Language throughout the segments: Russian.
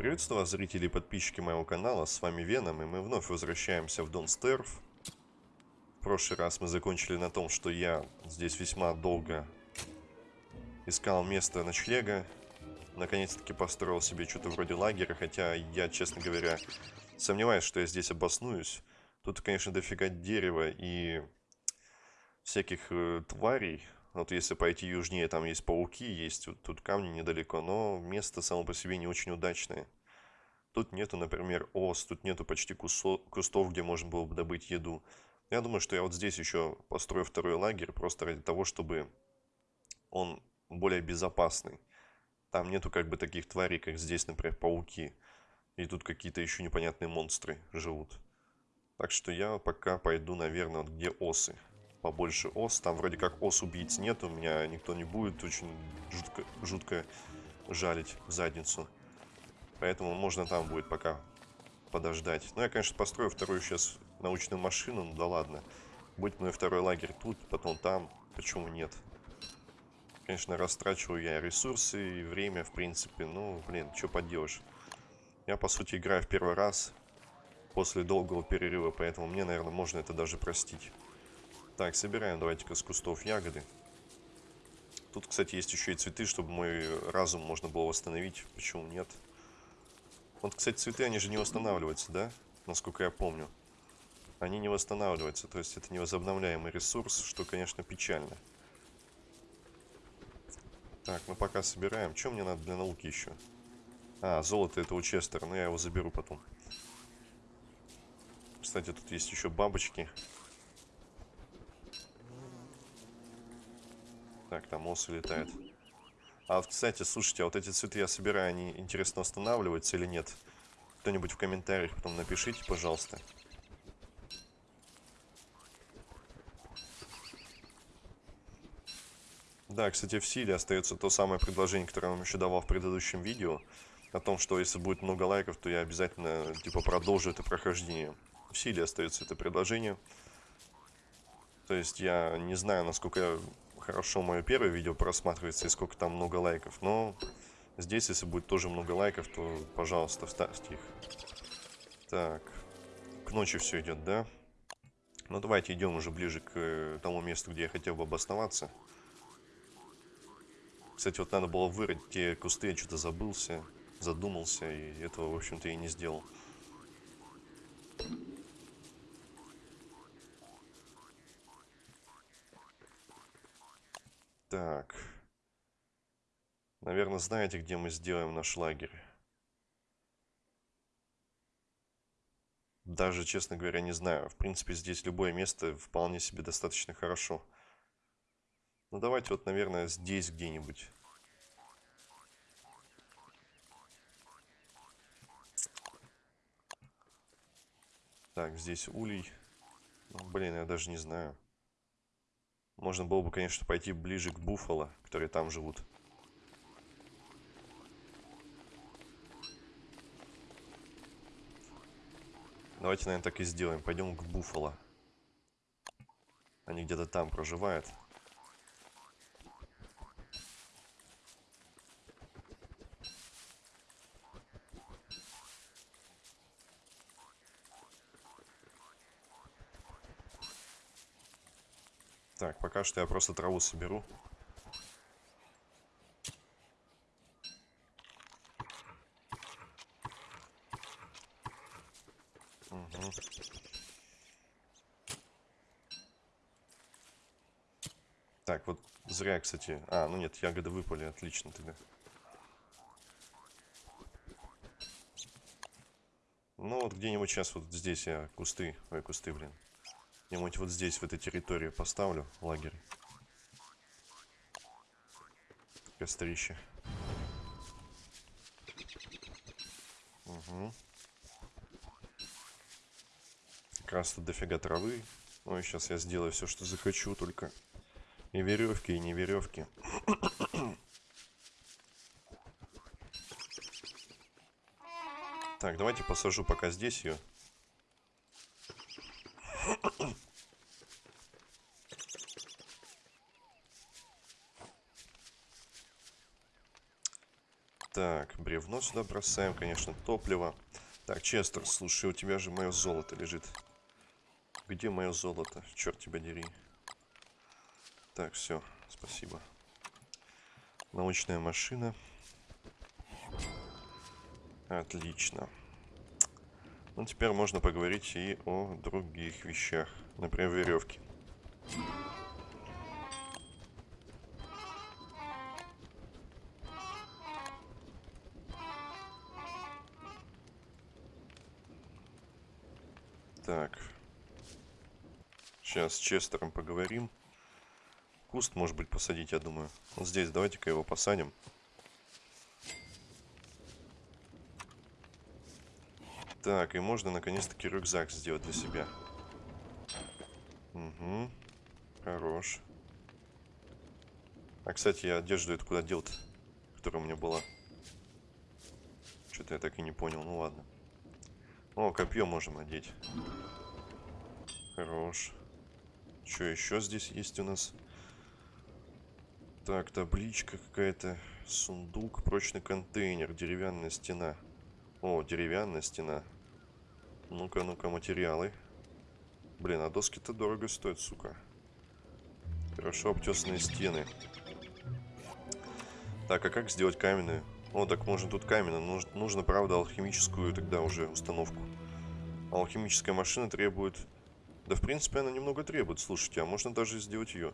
Приветствую вас, зрители и подписчики моего канала, с вами Веном, и мы вновь возвращаемся в Дон Стерв. В прошлый раз мы закончили на том, что я здесь весьма долго искал место ночлега. Наконец-таки построил себе что-то вроде лагеря, хотя я, честно говоря, сомневаюсь, что я здесь обоснуюсь. Тут, конечно, дофига дерева и всяких э, тварей. Вот если пойти южнее, там есть пауки, есть вот тут камни недалеко, но место само по себе не очень удачное. Тут нету, например, ос, тут нету почти кустов, где можно было бы добыть еду. Я думаю, что я вот здесь еще построю второй лагерь, просто ради того, чтобы он более безопасный. Там нету как бы таких тварей, как здесь, например, пауки. И тут какие-то еще непонятные монстры живут. Так что я пока пойду, наверное, вот где осы побольше ос. Там вроде как ос убийц нет, у меня никто не будет очень жутко, жутко жалить задницу. Поэтому можно там будет пока подождать. Ну, я, конечно, построю вторую сейчас научную машину, ну да ладно. Будет мой второй лагерь тут, потом там, почему нет? Конечно, растрачиваю я ресурсы и время, в принципе, ну, блин, что поделаешь. Я, по сути, играю в первый раз после долгого перерыва, поэтому мне, наверное, можно это даже простить. Так, собираем давайте-ка с кустов ягоды. Тут, кстати, есть еще и цветы, чтобы мой разум можно было восстановить. Почему нет? Вот, кстати, цветы, они же не восстанавливаются, да? Насколько я помню. Они не восстанавливаются, то есть это невозобновляемый ресурс, что, конечно, печально. Так, мы пока собираем. Что мне надо для науки еще? А, золото это у Честера, но я его заберу потом. Кстати, тут есть еще бабочки. Так, там осы летает. А кстати, слушайте, а вот эти цветы я собираю, они, интересно, останавливаются или нет? Кто-нибудь в комментариях потом напишите, пожалуйста. Да, кстати, в силе остается то самое предложение, которое я вам еще давал в предыдущем видео. О том, что если будет много лайков, то я обязательно, типа, продолжу это прохождение. В силе остается это предложение. То есть я не знаю, насколько хорошо мое первое видео просматривается и сколько там много лайков. Но здесь, если будет тоже много лайков, то, пожалуйста, вставьте их. Так, к ночи все идет, да? Ну, давайте идем уже ближе к э, тому месту, где я хотел бы обосноваться. Кстати, вот надо было вырыть те кусты, я что-то забылся, задумался, и этого, в общем-то, и не сделал. Так. Наверное, знаете, где мы сделаем наш лагерь? Даже, честно говоря, не знаю. В принципе, здесь любое место вполне себе достаточно хорошо. Ну, давайте вот, наверное, здесь где-нибудь. Так, здесь улей. Ну, блин, я даже не знаю. Можно было бы, конечно, пойти ближе к Буффало, которые там живут. Давайте, наверное, так и сделаем. Пойдем к Буффало. Они где-то там проживают. Так, пока что я просто траву соберу. Угу. Так, вот зря, кстати... А, ну нет, ягоды выпали, отлично тогда. Ну вот где-нибудь сейчас вот здесь я кусты... Ой, кусты, блин. Где-нибудь вот здесь, в этой территории поставлю лагерь. Кострище. Угу. Как раз тут дофига травы. Ну и сейчас я сделаю все, что захочу, только и веревки, и не веревки. Так, давайте посажу пока здесь ее. Говно сюда бросаем, конечно, топливо. Так, Честер, слушай, у тебя же мое золото лежит. Где мое золото? Черт тебя дери. Так, все, спасибо. Научная машина. Отлично. Ну, теперь можно поговорить и о других вещах. Например, веревки. Так. Сейчас с Честером поговорим. Куст, может быть, посадить, я думаю. Вот здесь, давайте-ка его посадим. Так, и можно наконец-таки рюкзак сделать для себя. Угу. Хорош. А, кстати, я одежду эту куда дел-то, которая у меня была. Что-то я так и не понял. Ну ладно. О, копье можем одеть. Хорош. Что еще здесь есть у нас? Так, табличка какая-то. Сундук, прочный контейнер, деревянная стена. О, деревянная стена. Ну-ка, ну-ка, материалы. Блин, а доски-то дорого стоят, сука. Хорошо обтесанные стены. Так, а как сделать каменную? О, так можно тут каменно. Нужно, нужно, правда, алхимическую тогда уже установку. Алхимическая машина требует... Да, в принципе, она немного требует, слушайте. А можно даже сделать ее.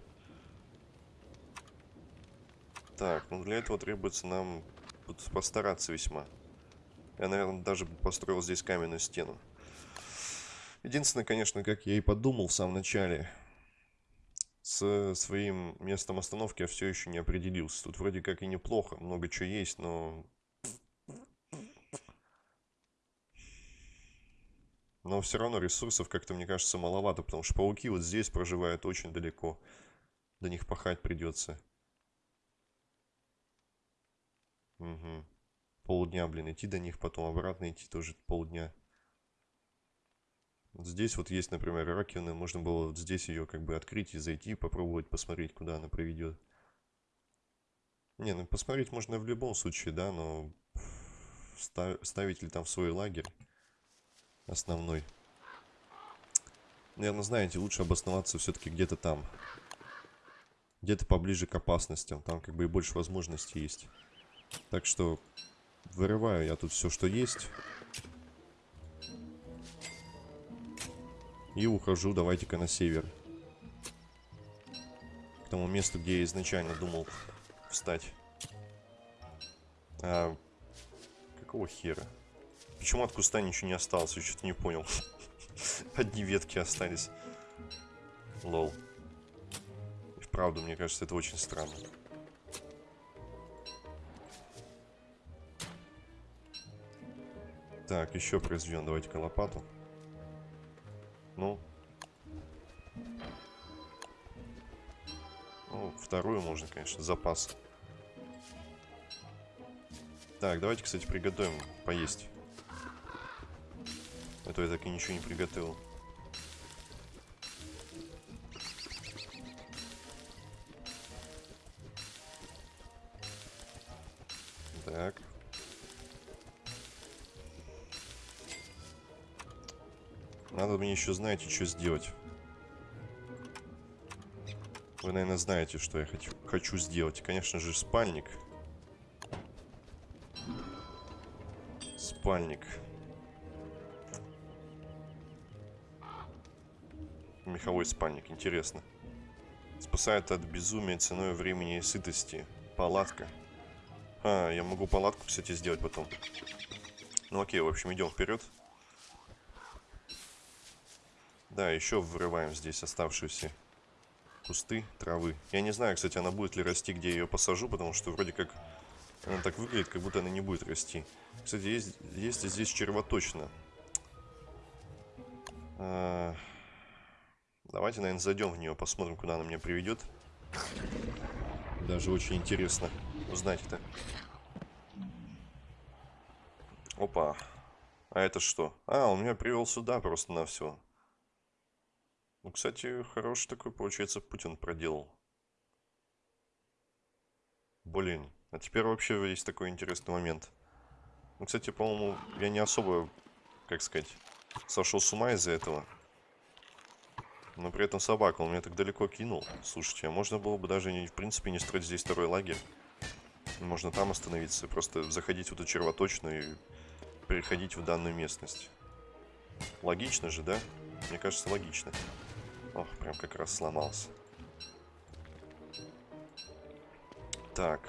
Так, ну для этого требуется нам постараться весьма. Я, наверное, даже построил здесь каменную стену. Единственное, конечно, как я и подумал в самом начале, с своим местом остановки я все еще не определился. Тут вроде как и неплохо, много чего есть, но... Но все равно ресурсов как-то, мне кажется, маловато, потому что пауки вот здесь проживают очень далеко. До них пахать придется. Угу. Полдня, блин, идти до них, потом обратно идти тоже полдня. Здесь вот есть, например, раковина. Можно было вот здесь ее как бы открыть и зайти, попробовать посмотреть, куда она приведет. Не, ну посмотреть можно в любом случае, да, но ставить ли там свой лагерь основной. Наверное, знаете, лучше обосноваться все-таки где-то там. Где-то поближе к опасностям. Там как бы и больше возможностей есть. Так что вырываю я тут все, что есть. И ухожу, давайте-ка на север. К тому месту, где я изначально думал встать. А, какого хера? Почему от куста ничего не осталось? Я что-то не понял. Одни ветки остались. Лол. И вправду, мне кажется, это очень странно. Так, еще произведем. Давайте-ка лопату. Ну. Ну, вторую можно, конечно, запас. Так, давайте, кстати, приготовим поесть. А то я так и ничего не приготовил. Еще, знаете, что сделать. Вы, наверное, знаете, что я хочу, хочу сделать. Конечно же, спальник. Спальник. Меховой спальник, интересно. Спасает от безумия ценой времени и сытости. Палатка. А, я могу палатку, кстати, сделать потом. Ну окей, в общем, идем вперед. Да, еще вырываем здесь оставшиеся кусты травы. Я не знаю, кстати, она будет ли расти, где я ее посажу, потому что вроде как она так выглядит, как будто она не будет расти. Кстати, есть, есть здесь червоточина. А, давайте, наверное, зайдем в нее, посмотрим, куда она меня приведет. Даже очень интересно узнать это. Опа. А это что? А, он меня привел сюда просто на все. Ну, кстати, хороший такой, получается, Путин проделал. Блин, а теперь вообще есть такой интересный момент. Ну, кстати, по-моему, я не особо, как сказать, сошел с ума из-за этого. Но при этом собака, он меня так далеко кинул. Слушайте, а можно было бы даже, не, в принципе, не строить здесь второй лагерь. Можно там остановиться, просто заходить в эту червоточную и переходить в данную местность. Логично же, да? Мне кажется, логично. Ох, прям как раз сломался. Так.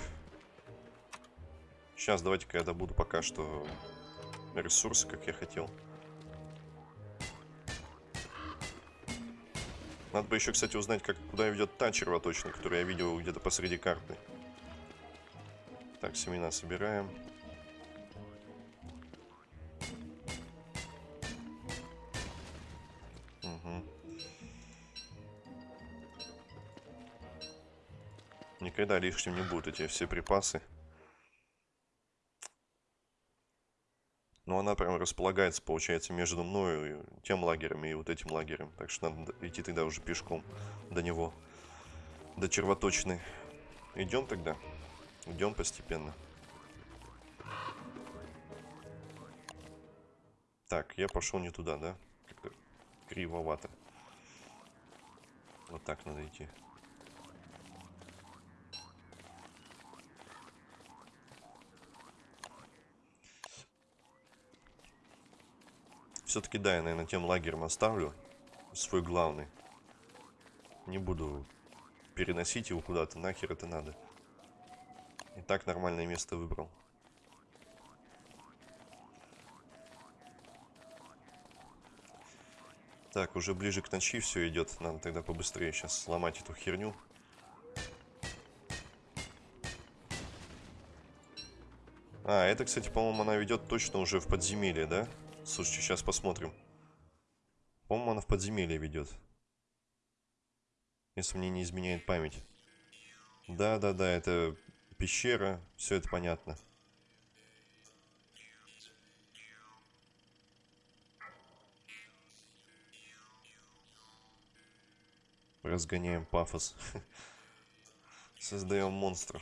Сейчас давайте-ка я добуду пока что ресурсы, как я хотел. Надо бы еще, кстати, узнать, как, куда ведет та червоточина, которую я видел где-то посреди карты. Так, семена собираем. Никогда лишним не будут эти все припасы. Но она прям располагается, получается, между мною тем лагерем и вот этим лагерем. Так что надо идти тогда уже пешком до него. До червоточины. Идем тогда. Идем постепенно. Так, я пошел не туда, да? Как-то кривовато. Вот так надо идти. Все-таки да, я, наверное, тем лагерем оставлю свой главный. Не буду переносить его куда-то, нахер это надо. И так нормальное место выбрал. Так, уже ближе к ночи все идет. Надо тогда побыстрее сейчас сломать эту херню. А, это, кстати, по-моему, она ведет точно уже в подземелье, да? Слушайте, сейчас посмотрим. По-моему, она в подземелье ведет. Если мне не изменяет память. Да-да-да, это пещера, все это понятно. Разгоняем пафос. Создаем монстров.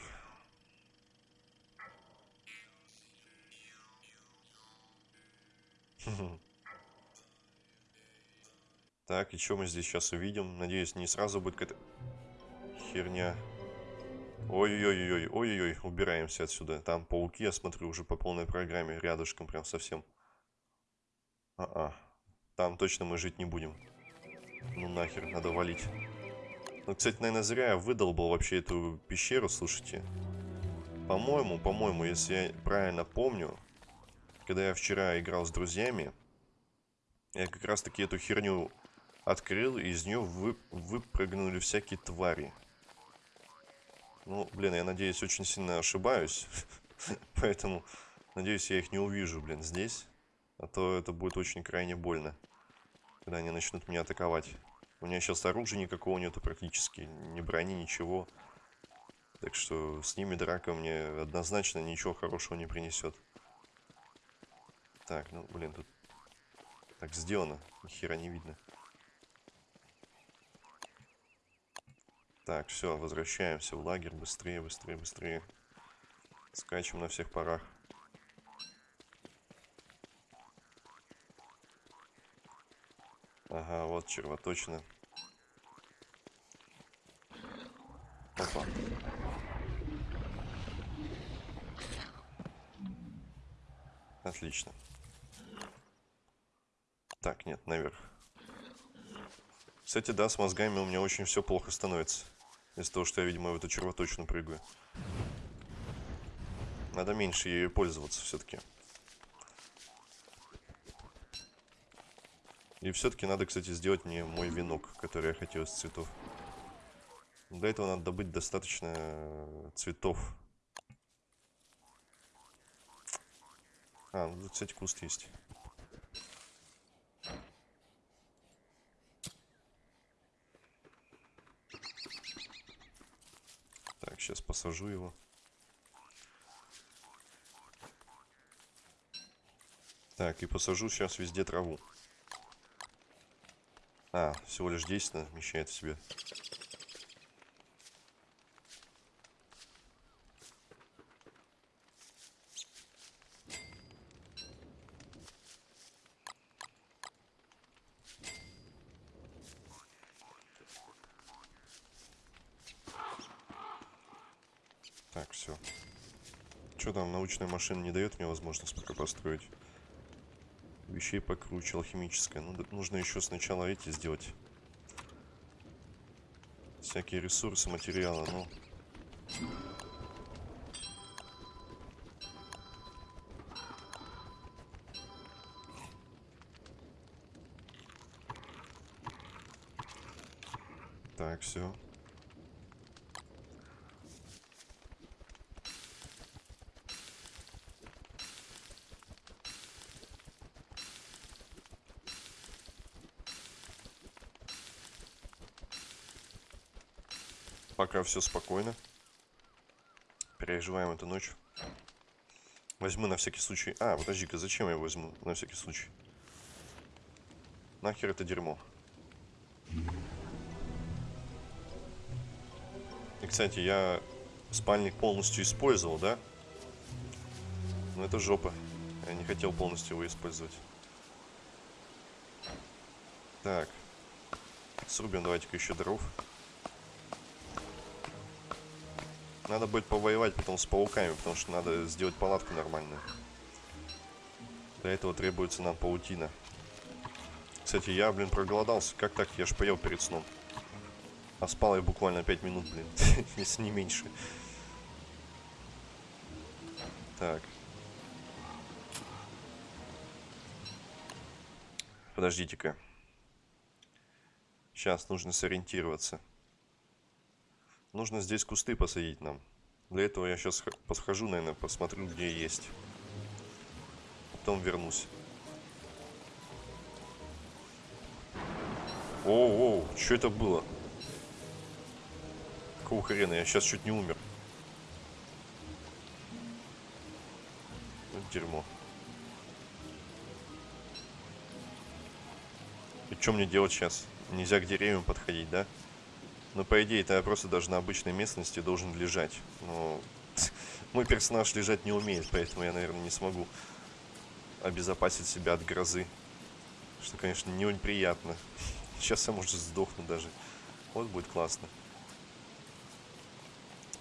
Так, и что мы здесь сейчас увидим? Надеюсь, не сразу будет какая-то херня. Ой-ой-ой, ой-ой-ой, убираемся отсюда. Там пауки, я смотрю, уже по полной программе, рядышком прям совсем. А-а, там точно мы жить не будем. Ну нахер, надо валить. Ну, кстати, наверное, зря я выдолбал вообще эту пещеру, слушайте. По-моему, по-моему, если я правильно помню, когда я вчера играл с друзьями, я как раз-таки эту херню открыл, и из нее вы, выпрыгнули всякие твари. Ну, блин, я надеюсь, очень сильно ошибаюсь. Поэтому, надеюсь, я их не увижу, блин, здесь. А то это будет очень крайне больно, когда они начнут меня атаковать. У меня сейчас оружия никакого нету практически, ни брони, ничего. Так что с ними драка мне однозначно ничего хорошего не принесет. Так, ну, блин, тут так сделано. Ни хера не видно. Так, все, возвращаемся в лагерь. Быстрее, быстрее, быстрее. Скачем на всех парах. Ага, вот червоточина. Опа. Отлично. Так, нет, наверх. Кстати, да, с мозгами у меня очень все плохо становится. Из-за того, что я, видимо, в эту червоточину прыгаю. Надо меньше ею пользоваться все-таки. И все-таки надо, кстати, сделать мне мой венок, который я хотел из цветов. Для этого надо добыть достаточно цветов. А, ну тут, кстати, куст есть. Сейчас посажу его. Так, и посажу сейчас везде траву. А, всего лишь 10 вмещает в себе. Так, все. Что там, научная машина не дает мне возможность пока построить? Вещей покруче, алхимическая. Ну, нужно еще сначала эти сделать. Всякие ресурсы, материалы, ну... Так, все. Пока все спокойно. Переживаем эту ночь. Возьму на всякий случай... А, подожди-ка, зачем я возьму на всякий случай? Нахер это дерьмо? И, кстати, я спальник полностью использовал, да? Но это жопа. Я не хотел полностью его использовать. Так. Срубим давайте-ка еще дров. Надо будет повоевать потом с пауками, потому что надо сделать палатку нормальную. Для этого требуется нам паутина. Кстати, я, блин, проголодался. Как так? Я ж поел перед сном. А спал я буквально 5 минут, блин. Если не меньше. Так. Подождите-ка. Сейчас нужно сориентироваться. Нужно здесь кусты посадить нам. Для этого я сейчас подхожу, наверное, посмотрю, где есть. Потом вернусь. Оу, оу, что это было? Какого хрена? Я сейчас чуть не умер. Вот дерьмо. И что мне делать сейчас? Нельзя к деревьям подходить, да? Но по идее это просто даже на обычной местности должен лежать. Но мой персонаж лежать не умеет, поэтому я, наверное, не смогу обезопасить себя от грозы. Что, конечно, не очень приятно. Сейчас я, может, сдохну даже. Вот будет классно.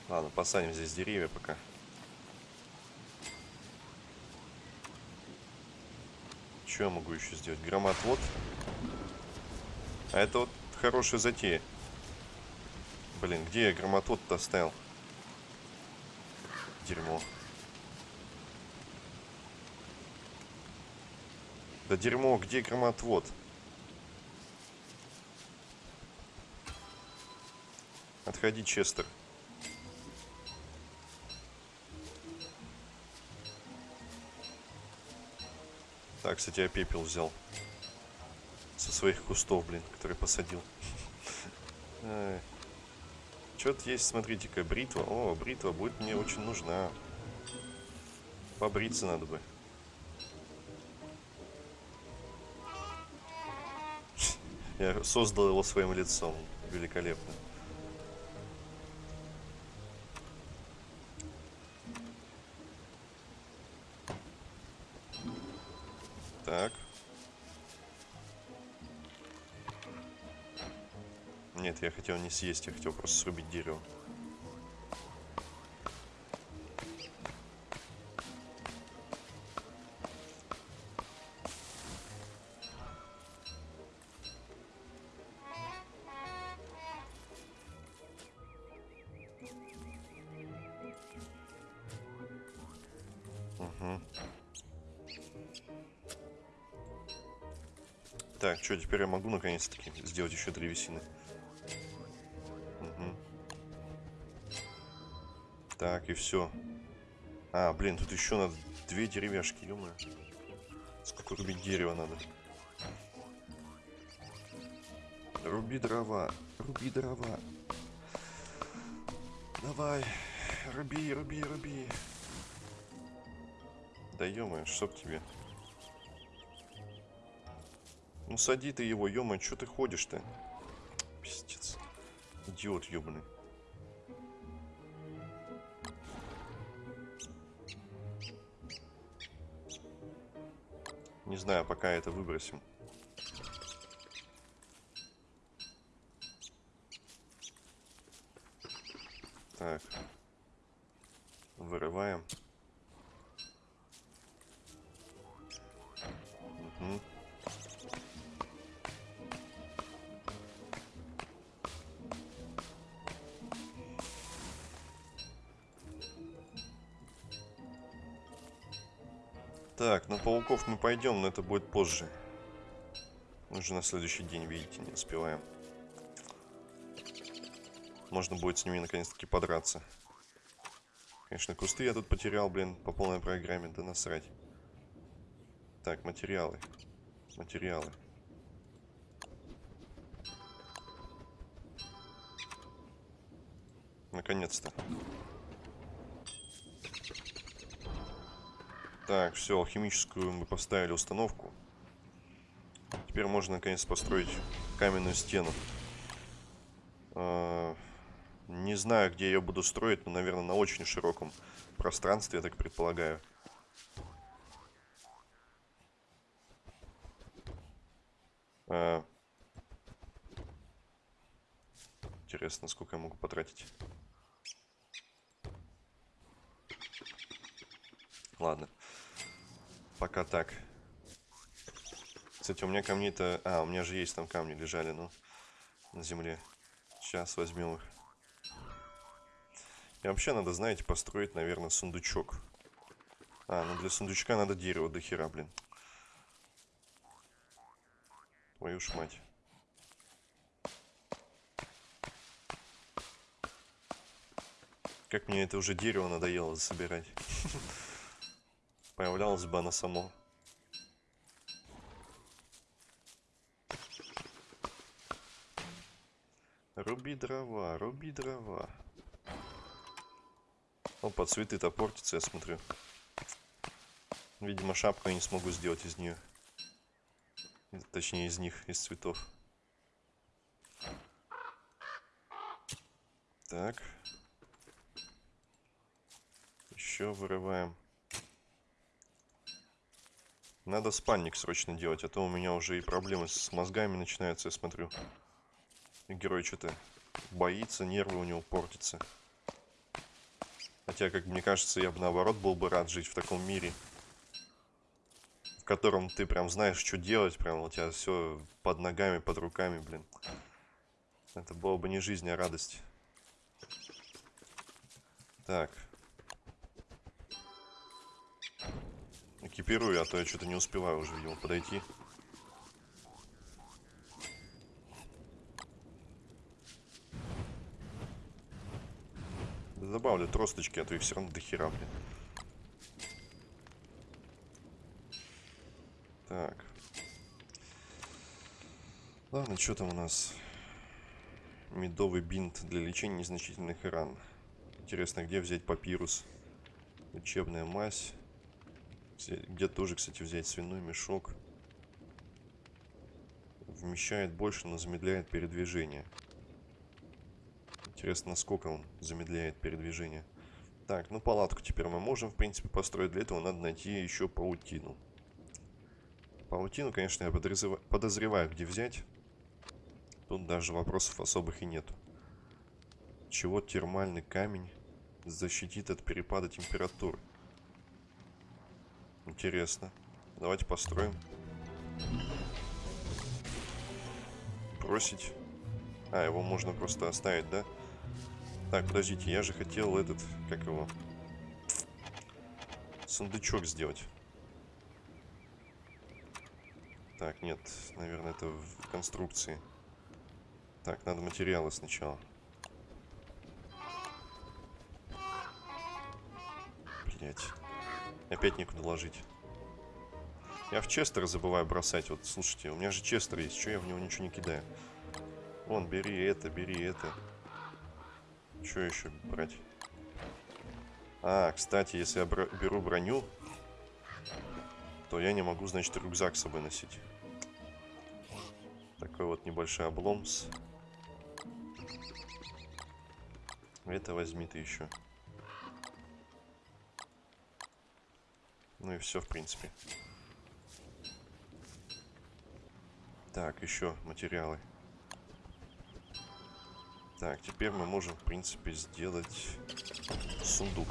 Ладно, посадим здесь деревья пока. Что я могу еще сделать? Громотвод. А это вот хорошая затея. Блин, где я громотвод-то оставил? Дерьмо. Да дерьмо, где громотвод? Отходи, Честер. Так, кстати, я пепел взял. Со своих кустов, блин, которые посадил. Что-то есть, смотрите-ка, бритва. О, бритва будет мне очень нужна. Побриться надо бы. Я создал его своим лицом. Великолепно. Хотел не съесть, я хотел просто срубить дерево. Так, что, теперь я могу наконец-таки сделать еще древесины. Так, и все. А, блин, тут еще надо две деревяшки, ё. Сколько рубить дерева надо? Руби дрова, руби дрова. Давай, руби, руби, руби. Да ё чтоб тебе. Ну сади ты его, ё что ты ходишь-то? Пиздец. Идиот ёбаный. Не знаю, пока это выбросим. Так. вырываем. Угу. Пауков мы пойдем, но это будет позже. Мы же на следующий день, видите, не успеваем. Можно будет с ними наконец-таки подраться. Конечно, кусты я тут потерял, блин, по полной программе, да насрать. Так, материалы. Материалы. Наконец-то. Так, все, алхимическую мы поставили установку. Теперь можно наконец построить каменную стену. А, не знаю, где я буду строить, но, наверное, на очень широком пространстве, я так предполагаю. А... Интересно, сколько я могу потратить. Ладно. Пока так. Кстати, у меня камни-то... А, у меня же есть там камни лежали, ну, на земле. Сейчас возьмем их. И вообще надо, знаете, построить, наверное, сундучок. А, ну для сундучка надо дерево до хера, блин. Твою ж мать. Как мне это уже дерево надоело собирать. Появлялось бы оно само. Руби дрова, руби дрова. Опа, цветы-то портятся, я смотрю. Видимо, шапку я не смогу сделать из нее. Точнее, из них, из цветов. Так. Еще вырываем. Надо спальник срочно делать, а то у меня уже и проблемы с мозгами начинаются, я смотрю. И герой что-то боится, нервы у него портятся. Хотя, как мне кажется, я бы наоборот был бы рад жить в таком мире. В котором ты прям знаешь, что делать, прям у тебя все под ногами, под руками, блин. Это было бы не жизнь, а радость. Так. Экипирую, а то я что-то не успеваю уже, видимо, подойти. добавлю тросточки, а то их все равно дохера, блин. Так. Ладно, что там у нас? Медовый бинт для лечения незначительных ран. Интересно, где взять папирус? Учебная мазь. Где тоже, кстати, взять свиной мешок. Вмещает больше, но замедляет передвижение. Интересно, насколько он замедляет передвижение. Так, ну палатку теперь мы можем, в принципе, построить. Для этого надо найти еще паутину. Паутину, конечно, я подозреваю, где взять. Тут даже вопросов особых и нету. Чего термальный камень защитит от перепада температуры? Интересно. Давайте построим. Бросить. А, его можно просто оставить, да? Так, подождите, я же хотел этот, как его, сундучок сделать. Так, нет, наверное, это в конструкции. Так, надо материалы сначала. Блять. Опять некуда ложить. Я в Честер забываю бросать. Вот, слушайте, у меня же Честер есть. Что я в него ничего не кидаю? Вон, бери это, бери это. Что еще брать? А, кстати, если я беру броню, то я не могу, значит, рюкзак с собой носить. Такой вот небольшой обломс. Это возьми ты еще. Ну и все, в принципе. Так, еще материалы. Так, теперь мы можем, в принципе, сделать сундук.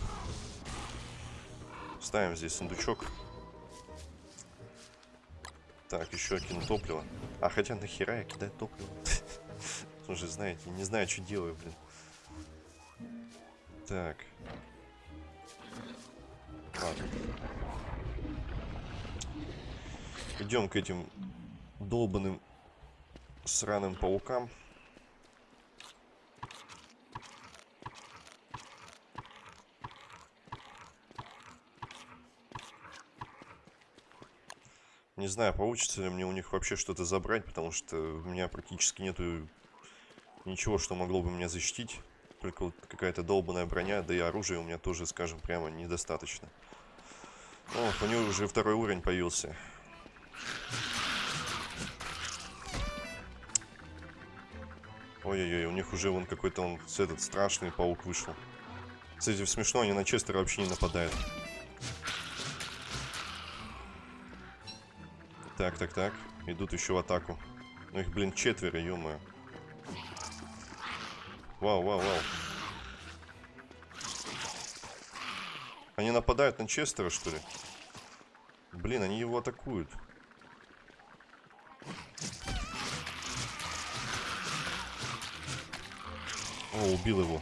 Ставим здесь сундучок. Так, еще кину топливо. А хотя нахера я кидаю топливо? Уже знаете, не знаю, что делаю, блин. Так. Ладно. Идем к этим долбанным сраным паукам. Не знаю, получится ли мне у них вообще что-то забрать, потому что у меня практически нету ничего, что могло бы меня защитить. Только вот какая-то долбанная броня, да и оружия у меня тоже, скажем прямо, недостаточно. О, у него уже второй уровень появился. Ой-ой-ой, у них уже вон какой-то он этот страшный паук вышел. Кстати, смешно, они на Честера вообще не нападают. Так, так, так. Идут еще в атаку. Ну их, блин, четверо, ё -моё. Вау, вау, вау. Они нападают на Честера, что ли? Блин, они его атакуют. О, убил его.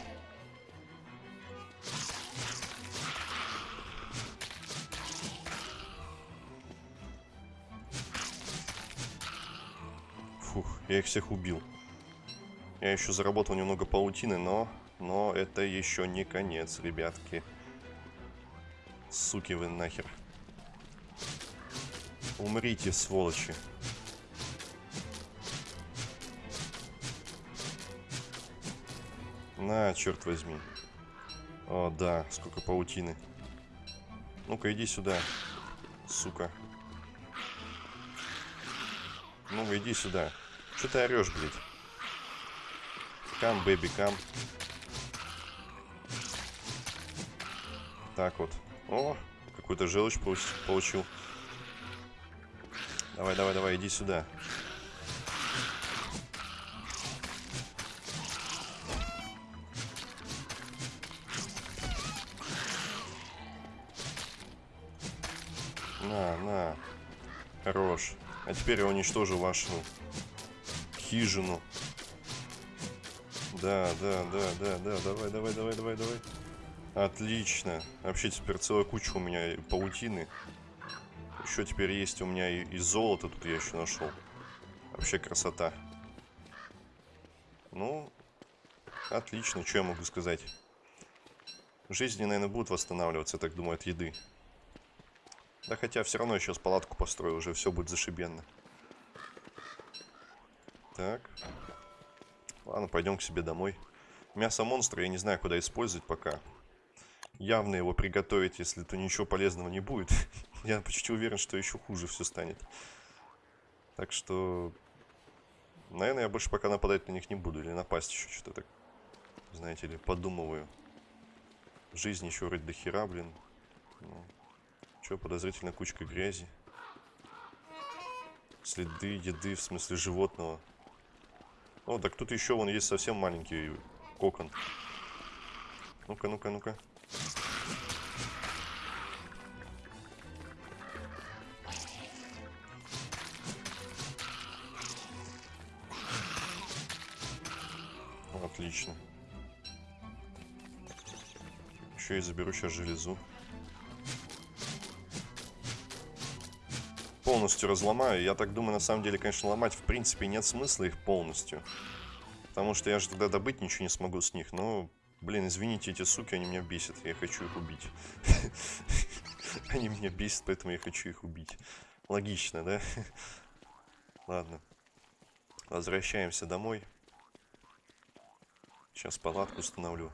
Фух, я их всех убил. Я еще заработал немного паутины, но... Но это еще не конец, ребятки. Суки вы нахер. Умрите, сволочи. На, черт возьми. О, да, сколько паутины. Ну-ка, иди сюда, сука. Ну-ка, иди сюда. Что ты орешь, блядь? Кам, бэби, кам. Так вот. О, какую-то желчь получил. Давай, давай, давай, иди сюда. А теперь я уничтожу вашу хижину. Да, да, да, да, да. Давай, давай, давай, давай, давай. Отлично. Вообще теперь целая куча у меня паутины. Еще теперь есть у меня и, и золото тут я еще нашел. Вообще красота. Ну, отлично. Что я могу сказать? Жизни, наверное, будут восстанавливаться, я так думаю, от еды. Да хотя все равно сейчас палатку построю, уже все будет зашибенно. Так. Ладно, пойдем к себе домой. Мясо монстра я не знаю, куда использовать пока. Явно его приготовить, если то ничего полезного не будет. я почти уверен, что еще хуже все станет. Так что... Наверное, я больше пока нападать на них не буду. Или напасть еще что-то так. Знаете ли, подумываю. Жизнь еще вроде до хера, блин. Ну, Че, подозрительно кучка грязи. Следы еды, в смысле животного. О, так тут еще вон есть совсем маленький кокон. Ну-ка, ну-ка, ну-ка. Отлично. Еще и заберу сейчас железу. Полностью разломаю. Я так думаю, на самом деле, конечно, ломать в принципе нет смысла их полностью. Потому что я же тогда добыть ничего не смогу с них. Но, блин, извините, эти суки, они меня бесят. Я хочу их убить. Они меня бесят, поэтому я хочу их убить. Логично, да? Ладно. Возвращаемся домой. Сейчас палатку установлю.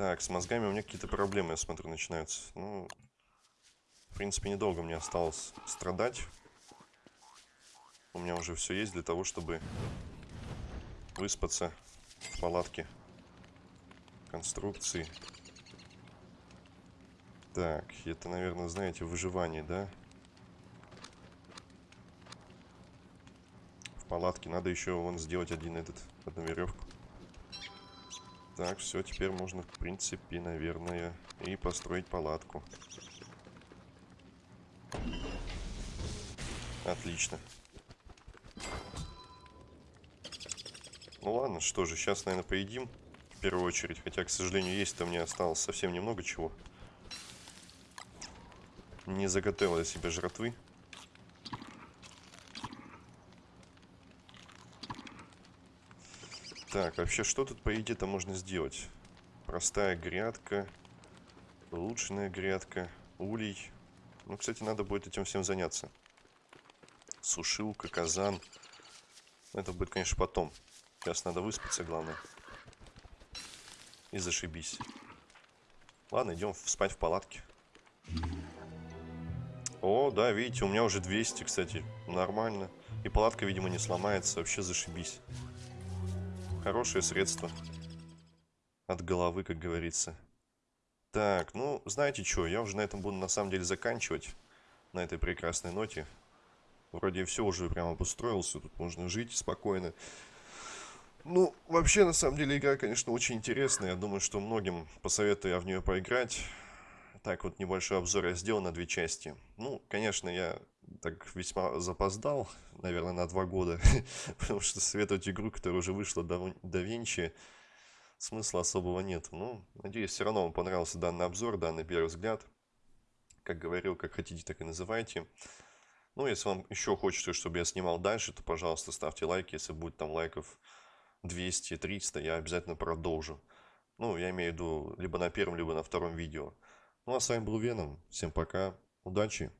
Так, с мозгами у меня какие-то проблемы, я смотрю, начинаются. Ну, в принципе, недолго мне осталось страдать. У меня уже все есть для того, чтобы выспаться в палатке конструкции. Так, это, наверное, знаете, выживание, да? В палатке надо еще вон сделать один этот, одну веревку. Так, все, теперь можно, в принципе, наверное, и построить палатку. Отлично. Ну ладно, что же, сейчас, наверное, поедим в первую очередь. Хотя, к сожалению, есть-то мне осталось совсем немного чего. Не заготовил я себе жратвы. Так, вообще, что тут по еде-то можно сделать? Простая грядка, улучшенная грядка, улей. Ну, кстати, надо будет этим всем заняться. Сушилка, казан. Это будет, конечно, потом. Сейчас надо выспаться, главное. И зашибись. Ладно, идем спать в палатке. О, да, видите, у меня уже 200, кстати. Нормально. И палатка, видимо, не сломается. Вообще зашибись. Хорошее средство. От головы, как говорится. Так, ну, знаете что, я уже на этом буду на самом деле заканчивать. На этой прекрасной ноте. Вроде все уже прям обустроился, тут можно жить спокойно. Ну, вообще, на самом деле, игра, конечно, очень интересная. Я думаю, что многим посоветую я в нее поиграть. Так, вот небольшой обзор я сделал на две части. Ну, конечно, я так весьма запоздал, наверное, на два года, потому что советовать игру, которая уже вышла до, до Винчи, смысла особого нет. Ну, надеюсь, все равно вам понравился данный обзор, данный первый взгляд. Как говорил, как хотите, так и называйте. Ну, если вам еще хочется, чтобы я снимал дальше, то, пожалуйста, ставьте лайки. Если будет там лайков 200-300, я обязательно продолжу. Ну, я имею в виду либо на первом, либо на втором видео. Ну, а с вами был Веном. Всем пока. Удачи.